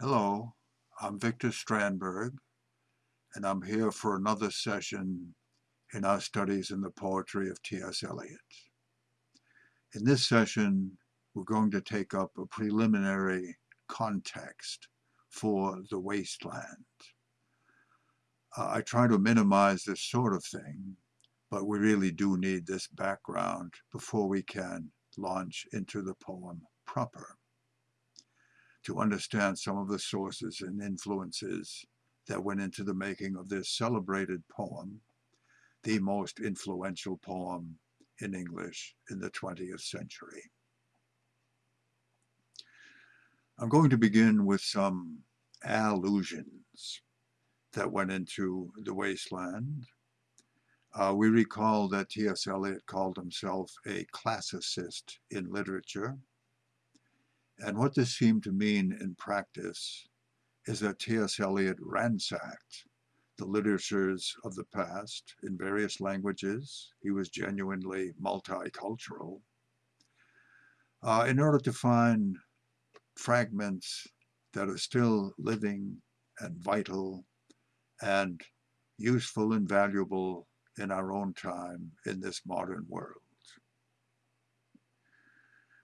Hello, I'm Victor Strandberg, and I'm here for another session in our studies in the poetry of T.S. Eliot. In this session, we're going to take up a preliminary context for the wasteland. Uh, I try to minimize this sort of thing, but we really do need this background before we can launch into the poem proper to understand some of the sources and influences that went into the making of this celebrated poem, the most influential poem in English in the 20th century. I'm going to begin with some allusions that went into The Wasteland. Uh, we recall that T.S. Eliot called himself a classicist in literature, and what this seemed to mean in practice is that T.S. Eliot ransacked the literatures of the past in various languages. He was genuinely multicultural uh, in order to find fragments that are still living and vital and useful and valuable in our own time in this modern world.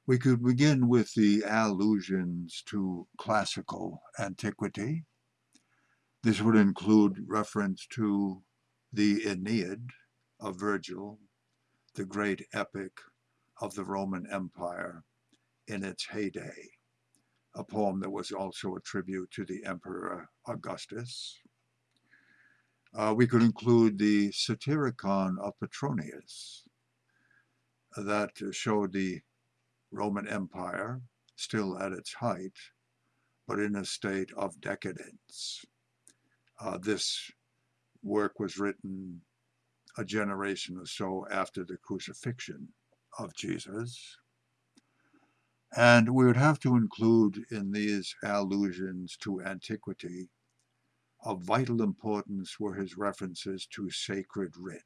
We could begin with the allusions to classical antiquity. This would include reference to the Aeneid of Virgil, the great epic of the Roman Empire in its heyday, a poem that was also a tribute to the Emperor Augustus. Uh, we could include the Satyricon of Petronius that showed the Roman Empire, still at its height, but in a state of decadence. Uh, this work was written a generation or so after the crucifixion of Jesus. And we would have to include in these allusions to antiquity of vital importance were his references to sacred writ.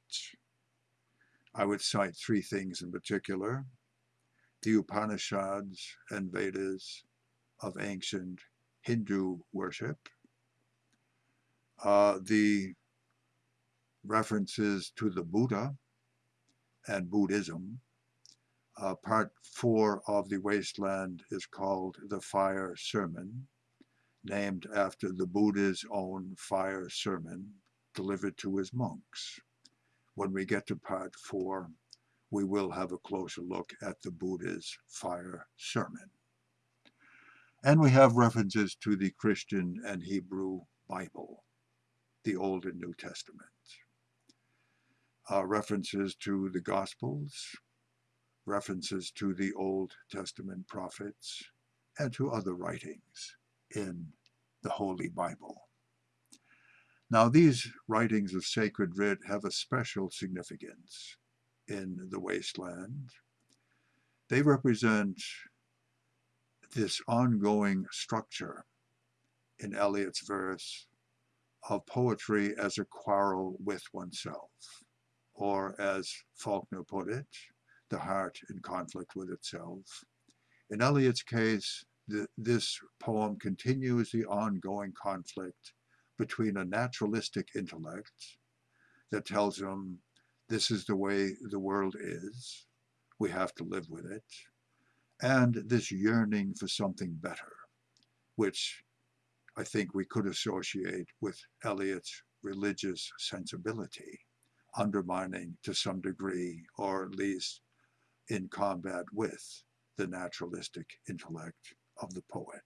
I would cite three things in particular the Upanishads and Vedas of ancient Hindu worship, uh, the references to the Buddha and Buddhism. Uh, part four of the Wasteland is called the Fire Sermon, named after the Buddha's own fire sermon delivered to his monks. When we get to part four, we will have a closer look at the Buddha's fire sermon. And we have references to the Christian and Hebrew Bible, the Old and New Testament. Uh, references to the Gospels, references to the Old Testament prophets, and to other writings in the Holy Bible. Now, these writings of sacred writ have a special significance in the wasteland. They represent this ongoing structure in Eliot's verse of poetry as a quarrel with oneself, or as Faulkner put it, the heart in conflict with itself. In Eliot's case, the, this poem continues the ongoing conflict between a naturalistic intellect that tells him this is the way the world is. We have to live with it. And this yearning for something better, which I think we could associate with Eliot's religious sensibility, undermining to some degree, or at least in combat with, the naturalistic intellect of the poet.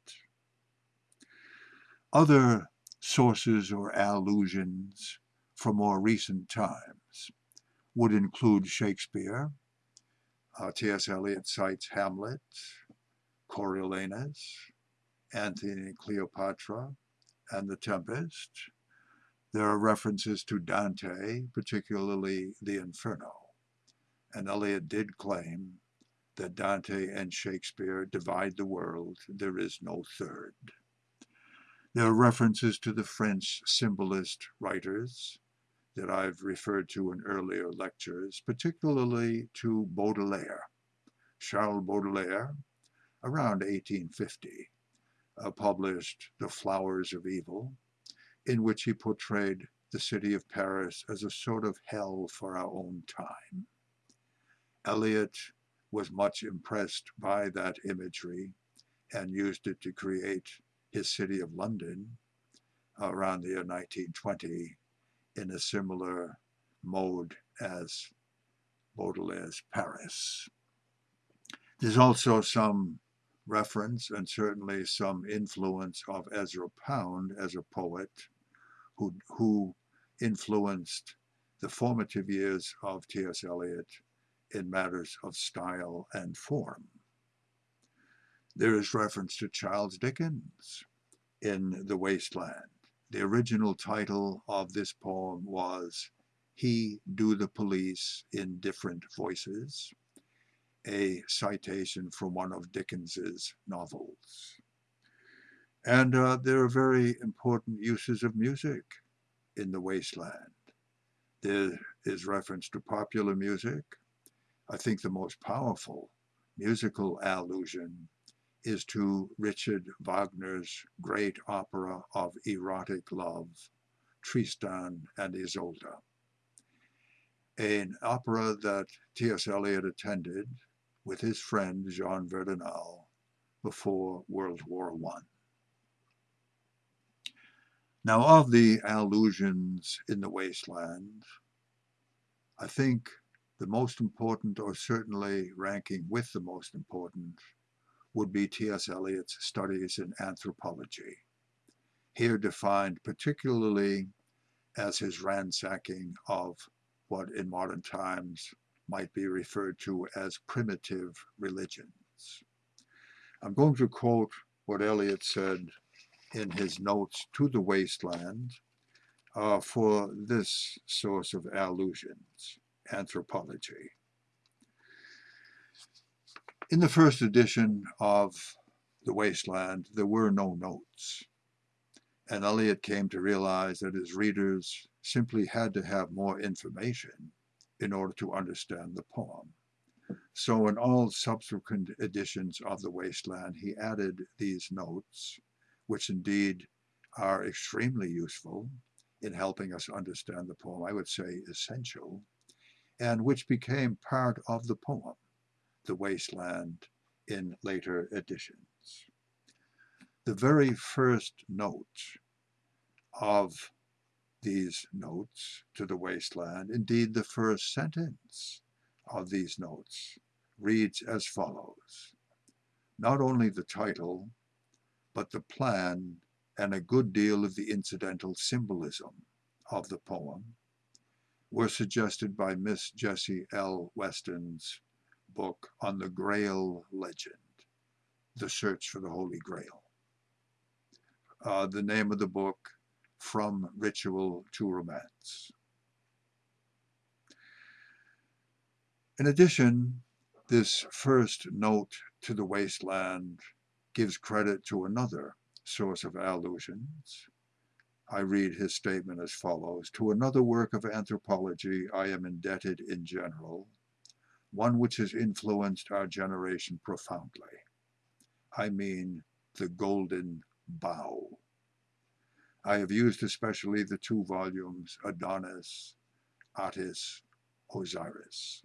Other sources or allusions from more recent times would include Shakespeare. Uh, T.S. Eliot cites Hamlet, Coriolanus, Antony and Cleopatra, and The Tempest. There are references to Dante, particularly the Inferno. And Eliot did claim that Dante and Shakespeare divide the world, there is no third. There are references to the French symbolist writers, that I've referred to in earlier lectures, particularly to Baudelaire, Charles Baudelaire, around 1850, uh, published The Flowers of Evil, in which he portrayed the city of Paris as a sort of hell for our own time. Eliot was much impressed by that imagery and used it to create his city of London around the year 1920 in a similar mode as Baudelaire's Paris. There's also some reference and certainly some influence of Ezra Pound as a poet who, who influenced the formative years of T.S. Eliot in matters of style and form. There is reference to Charles Dickens in The Wasteland. The original title of this poem was He Do the Police in Different Voices, a citation from one of Dickens's novels. And uh, there are very important uses of music in the wasteland. There is reference to popular music. I think the most powerful musical allusion is to Richard Wagner's great opera of erotic love, Tristan and Isolde, an opera that T.S. Eliot attended with his friend Jean Verdenal before World War I. Now, of the allusions in the wasteland, I think the most important, or certainly ranking with the most important, would be T.S. Eliot's studies in anthropology, here defined particularly as his ransacking of what in modern times might be referred to as primitive religions. I'm going to quote what Eliot said in his notes to the wasteland uh, for this source of allusions, anthropology. In the first edition of The Wasteland, there were no notes, and Eliot came to realize that his readers simply had to have more information in order to understand the poem. So in all subsequent editions of The Wasteland, he added these notes, which indeed are extremely useful in helping us understand the poem, I would say essential, and which became part of the poem, The Wasteland, in later editions. The very first note of these notes to the wasteland, indeed the first sentence of these notes, reads as follows. Not only the title, but the plan and a good deal of the incidental symbolism of the poem were suggested by Miss Jessie L. Weston's book on the Grail legend, The Search for the Holy Grail. Uh, the name of the book, From Ritual to Romance. In addition, this first note to the wasteland gives credit to another source of allusions. I read his statement as follows. To another work of anthropology I am indebted in general, one which has influenced our generation profoundly. I mean the Golden Bough. I have used especially the two volumes Adonis, Attis, Osiris.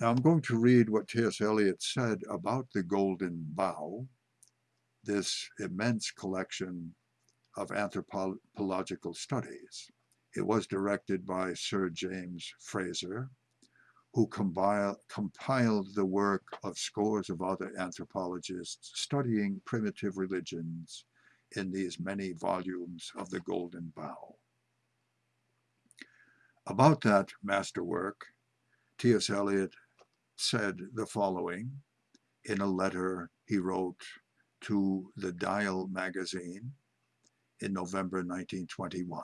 Now I'm going to read what T.S. Eliot said about the Golden Bough, this immense collection of anthropological studies. It was directed by Sir James Frazer, who compile, compiled the work of scores of other anthropologists studying primitive religions in these many volumes of the Golden Bough. About that masterwork, T.S. Eliot said the following in a letter he wrote to the Dial magazine in November 1921,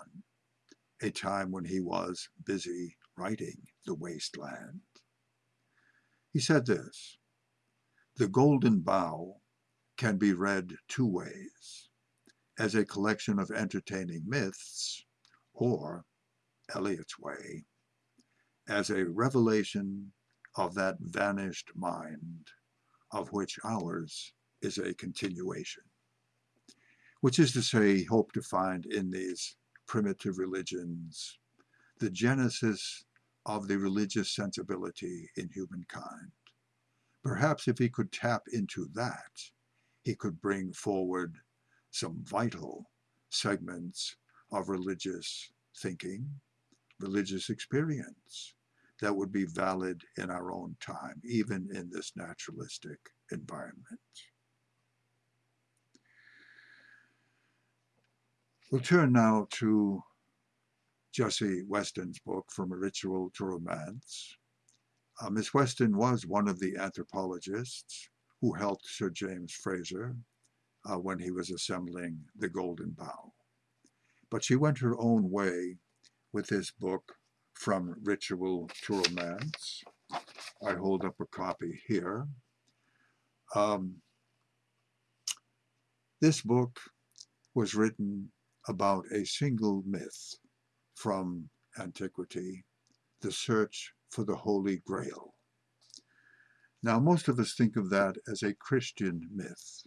a time when he was busy writing The Wasteland. He said this, The Golden Bough can be read two ways, as a collection of entertaining myths, or, Eliot's way, as a revelation of that vanished mind of which ours is a continuation. Which is to say, he hoped to find in these primitive religions the genesis of the religious sensibility in humankind. Perhaps if he could tap into that, he could bring forward some vital segments of religious thinking, religious experience that would be valid in our own time, even in this naturalistic environment. We'll turn now to Jessie Weston's book, From a Ritual to Romance. Uh, Miss Weston was one of the anthropologists who helped Sir James Frazer uh, when he was assembling the Golden Bough. But she went her own way with this book, From Ritual to Romance. I hold up a copy here. Um, this book was written about a single myth from antiquity, the search for the Holy Grail. Now, most of us think of that as a Christian myth.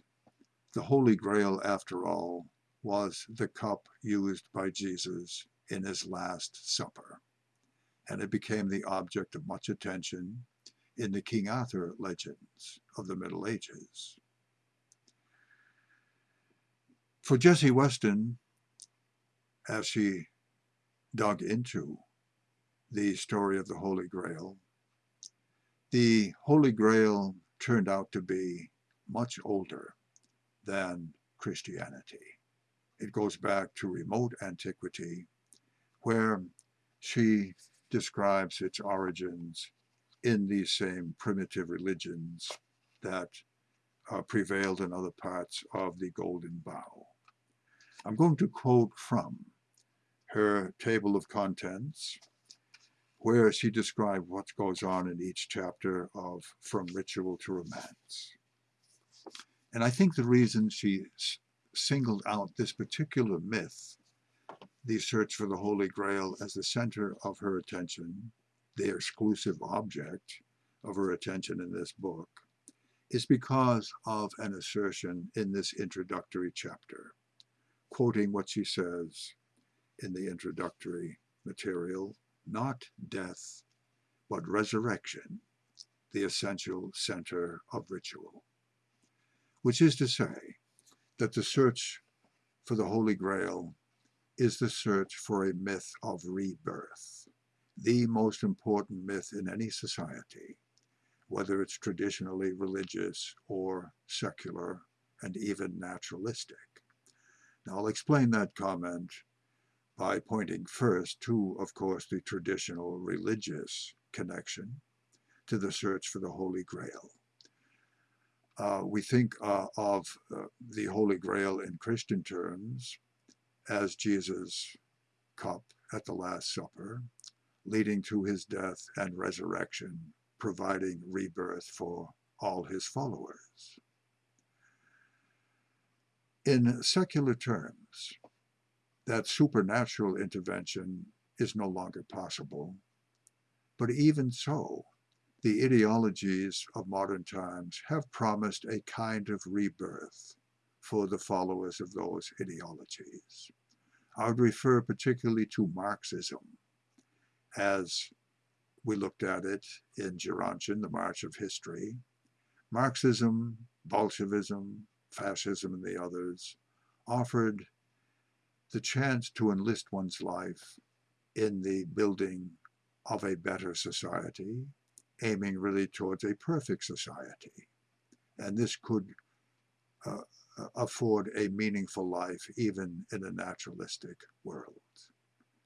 The Holy Grail, after all, was the cup used by Jesus in his Last Supper, and it became the object of much attention in the King Arthur legends of the Middle Ages. For Jessie Weston, as she dug into the story of the Holy Grail, the Holy Grail turned out to be much older than Christianity. It goes back to remote antiquity, where she describes its origins in these same primitive religions that uh, prevailed in other parts of the Golden Bough. I'm going to quote from her table of contents, where she described what goes on in each chapter of From Ritual to Romance. And I think the reason she singled out this particular myth, the search for the Holy Grail, as the center of her attention, the exclusive object of her attention in this book, is because of an assertion in this introductory chapter, quoting what she says in the introductory material, not death, but resurrection, the essential center of ritual. Which is to say that the search for the Holy Grail is the search for a myth of rebirth, the most important myth in any society, whether it's traditionally religious or secular and even naturalistic. Now I'll explain that comment by pointing first to, of course, the traditional religious connection to the search for the Holy Grail. Uh, we think uh, of uh, the Holy Grail in Christian terms as Jesus' cup at the Last Supper, leading to his death and resurrection, providing rebirth for all his followers. In secular terms, that supernatural intervention is no longer possible. But even so, the ideologies of modern times have promised a kind of rebirth for the followers of those ideologies. I would refer particularly to Marxism as we looked at it in Gerontion, The March of History. Marxism, Bolshevism, fascism, and the others offered the chance to enlist one's life in the building of a better society, aiming really towards a perfect society. And this could uh, uh, afford a meaningful life even in a naturalistic world.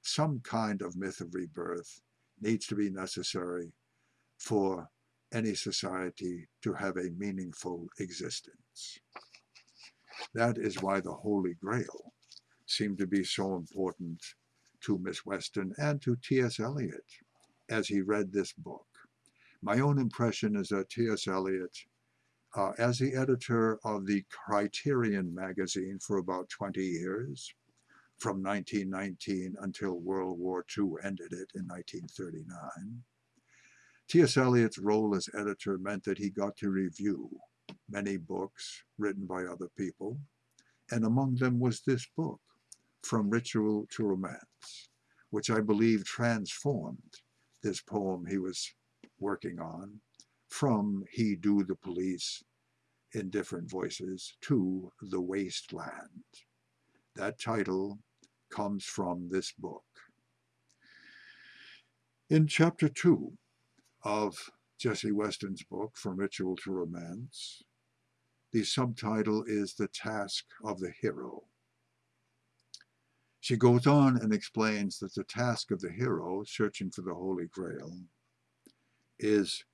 Some kind of myth of rebirth needs to be necessary for any society to have a meaningful existence. That is why the Holy Grail seemed to be so important to Miss Weston and to T.S. Eliot as he read this book. My own impression is that T.S. Eliot, uh, as the editor of the Criterion magazine for about 20 years, from 1919 until World War II ended it in 1939, T.S. Eliot's role as editor meant that he got to review many books written by other people, and among them was this book, From Ritual to Romance, which I believe transformed this poem he was working on from He Do the Police in different voices to The Wasteland. That title comes from this book. In chapter two of Jessie Weston's book, From Ritual to Romance, the subtitle is The Task of the Hero. She goes on and explains that the task of the hero searching for the Holy Grail is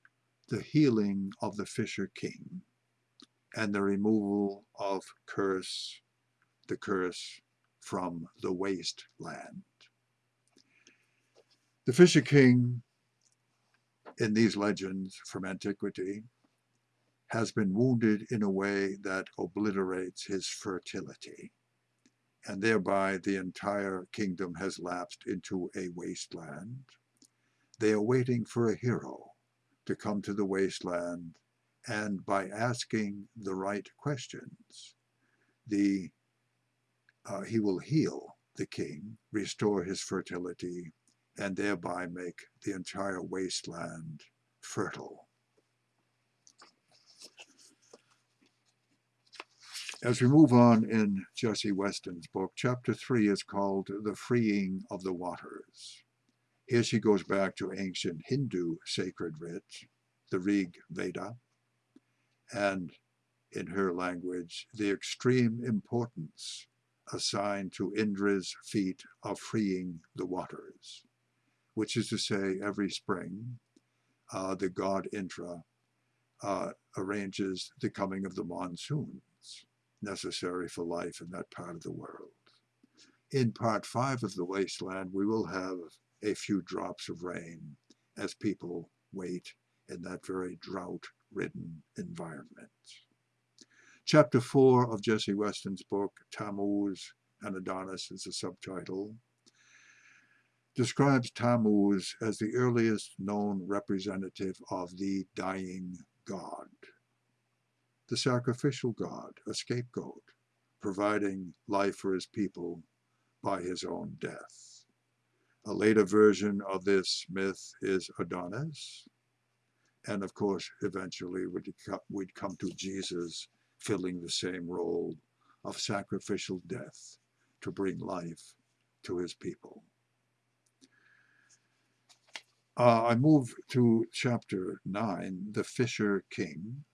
the healing of the Fisher King and the removal of curse, the curse from the wasteland. The Fisher King in these legends from antiquity has been wounded in a way that obliterates his fertility, and thereby the entire kingdom has lapsed into a wasteland. They are waiting for a hero to come to the wasteland, and by asking the right questions, the uh, he will heal the king, restore his fertility, and thereby make the entire wasteland fertile. As we move on in Jessie Weston's book, chapter three is called The Freeing of the Waters. Here she goes back to ancient Hindu sacred writ, the Rig Veda, and in her language, the extreme importance assigned to Indra's feat of freeing the waters which is to say every spring, uh, the god Indra uh, arranges the coming of the monsoons necessary for life in that part of the world. In part five of the wasteland, we will have a few drops of rain as people wait in that very drought-ridden environment. Chapter four of Jessie Weston's book, Tammuz and Adonis is the subtitle, describes Tammuz as the earliest known representative of the dying god, the sacrificial god, a scapegoat, providing life for his people by his own death. A later version of this myth is Adonis, and of course, eventually we'd come to Jesus filling the same role of sacrificial death to bring life to his people. Uh, I move to chapter 9, the Fisher King.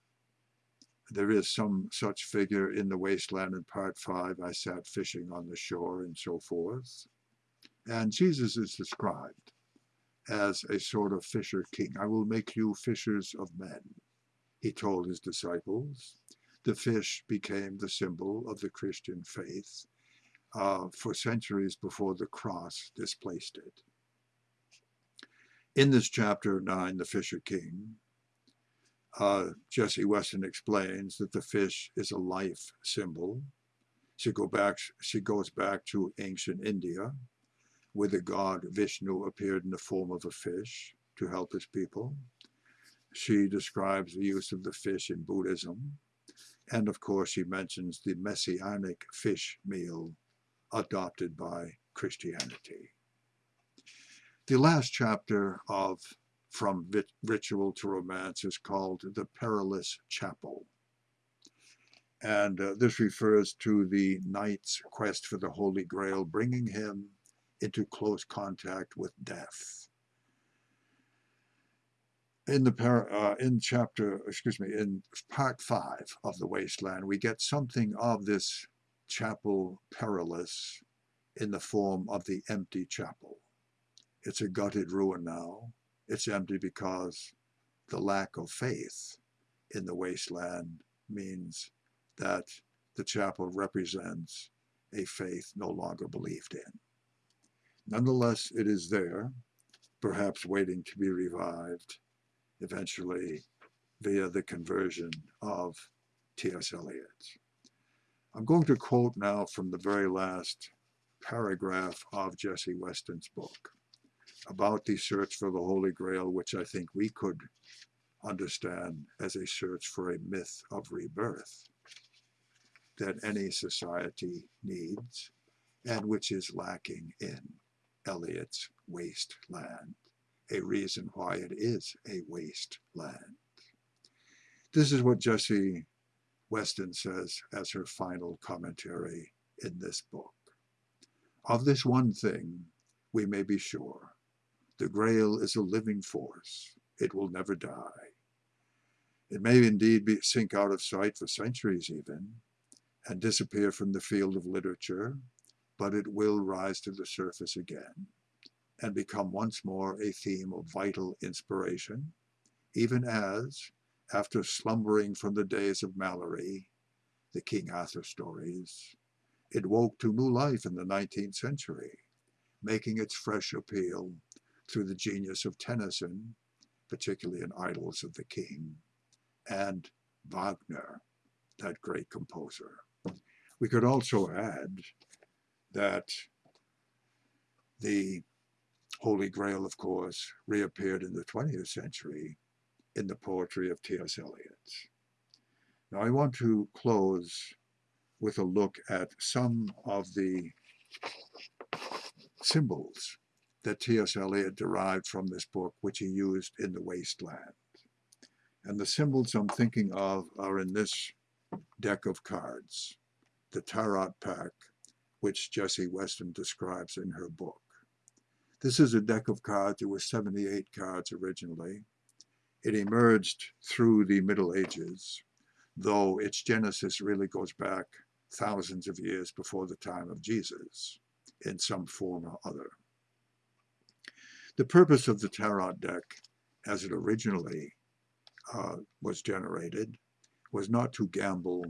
There is some such figure in the wasteland in part 5. I sat fishing on the shore and so forth. And Jesus is described as a sort of fisher king. I will make you fishers of men, he told his disciples. The fish became the symbol of the Christian faith uh, for centuries before the cross displaced it. In this chapter 9, The Fisher King, uh, Jessie Weston explains that the fish is a life symbol. She, go back, she goes back to ancient India, where the god Vishnu appeared in the form of a fish to help his people. She describes the use of the fish in Buddhism. And of course, she mentions the messianic fish meal adopted by Christianity. The last chapter of From Ritual to Romance is called The Perilous Chapel. And uh, this refers to the knight's quest for the Holy Grail, bringing him into close contact with death. In the uh, in chapter, excuse me, in part five of the Wasteland, we get something of this chapel perilous in the form of the empty chapel. It's a gutted ruin now. It's empty because the lack of faith in the wasteland means that the chapel represents a faith no longer believed in. Nonetheless, it is there, perhaps waiting to be revived, eventually via the conversion of T.S. Eliot. I'm going to quote now from the very last paragraph of Jessie Weston's book about the search for the Holy Grail, which I think we could understand as a search for a myth of rebirth that any society needs and which is lacking in Eliot's wasteland, a reason why it is a wasteland. This is what Jessie Weston says as her final commentary in this book. Of this one thing, we may be sure. The Grail is a living force. It will never die. It may indeed be, sink out of sight for centuries even, and disappear from the field of literature, but it will rise to the surface again and become once more a theme of vital inspiration, even as, after slumbering from the days of Malory, the King Arthur stories, it woke to new life in the 19th century, making its fresh appeal through the genius of Tennyson, particularly in Idylls of the King, and Wagner, that great composer. We could also add that the Holy Grail, of course, reappeared in the 20th century in the poetry of T.S. Eliot. Now I want to close with a look at some of the symbols that T.S. Eliot derived from this book, which he used in The Wasteland. And the symbols I'm thinking of are in this deck of cards, the Tarot pack, which Jessie Weston describes in her book. This is a deck of cards. It was 78 cards originally. It emerged through the Middle Ages, though its genesis really goes back thousands of years before the time of Jesus in some form or other. The purpose of the Tarot deck, as it originally uh, was generated, was not to gamble,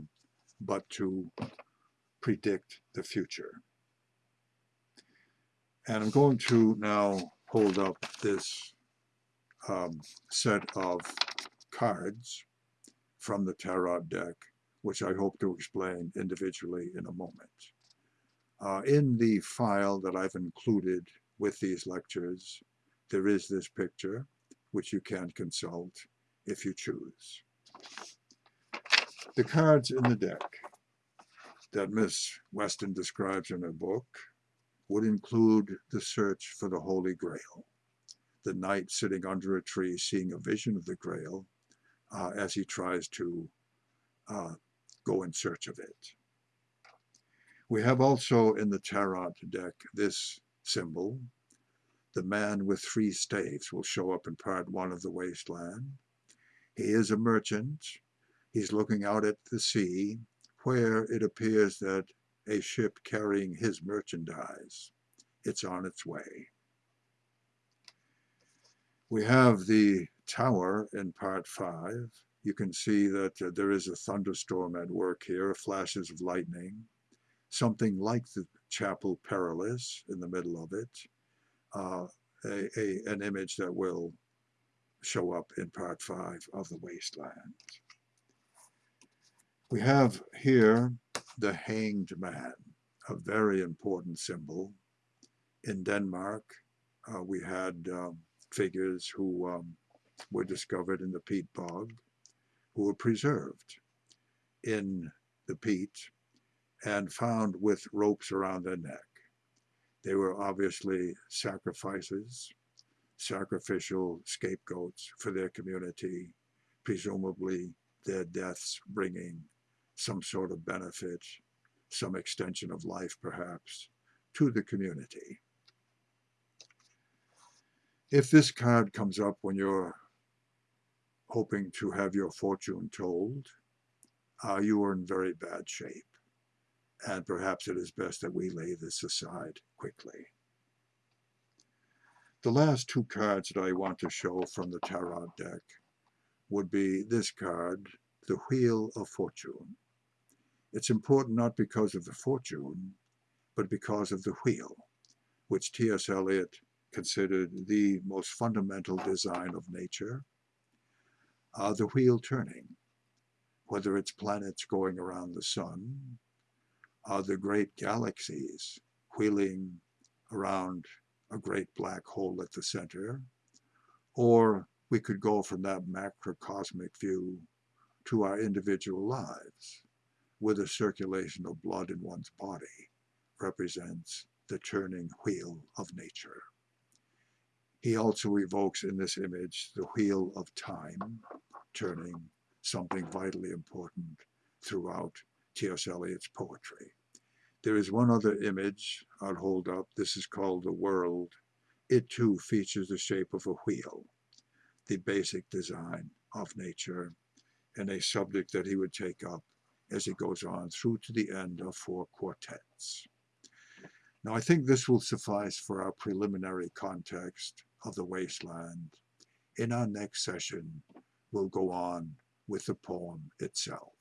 but to predict the future. And I'm going to now hold up this um, set of cards from the Tarot deck, which I hope to explain individually in a moment. Uh, in the file that I've included with these lectures, there is this picture, which you can consult if you choose. The cards in the deck that Miss Weston describes in her book would include the search for the Holy Grail, the knight sitting under a tree seeing a vision of the Grail uh, as he tries to uh, go in search of it. We have also in the Tarot deck this symbol. The man with three staves will show up in part one of the wasteland. He is a merchant. He's looking out at the sea where it appears that a ship carrying his merchandise. It's on its way. We have the tower in part five. You can see that uh, there is a thunderstorm at work here, flashes of lightning, something like the Chapel Perilous in the middle of it, uh, a, a, an image that will show up in part five of the wasteland. We have here the hanged man, a very important symbol. In Denmark, uh, we had um, figures who um, were discovered in the peat bog, who were preserved in the peat and found with ropes around their neck. They were obviously sacrifices, sacrificial scapegoats for their community, presumably their deaths bringing some sort of benefit, some extension of life perhaps, to the community. If this card comes up when you're hoping to have your fortune told, uh, you are in very bad shape. And perhaps it is best that we lay this aside quickly. The last two cards that I want to show from the Tarot deck would be this card, the Wheel of Fortune. It's important not because of the fortune, but because of the wheel, which T.S. Eliot considered the most fundamental design of nature. Uh, the wheel turning, whether it's planets going around the sun, the great galaxies wheeling around a great black hole at the center, or we could go from that macrocosmic view to our individual lives, where the circulation of blood in one's body represents the turning wheel of nature. He also evokes in this image the wheel of time, turning something vitally important throughout T.S. Eliot's poetry. There is one other image I'll hold up. This is called The World. It too features the shape of a wheel, the basic design of nature, and a subject that he would take up as he goes on through to the end of four quartets. Now, I think this will suffice for our preliminary context of the wasteland. In our next session, we'll go on with the poem itself.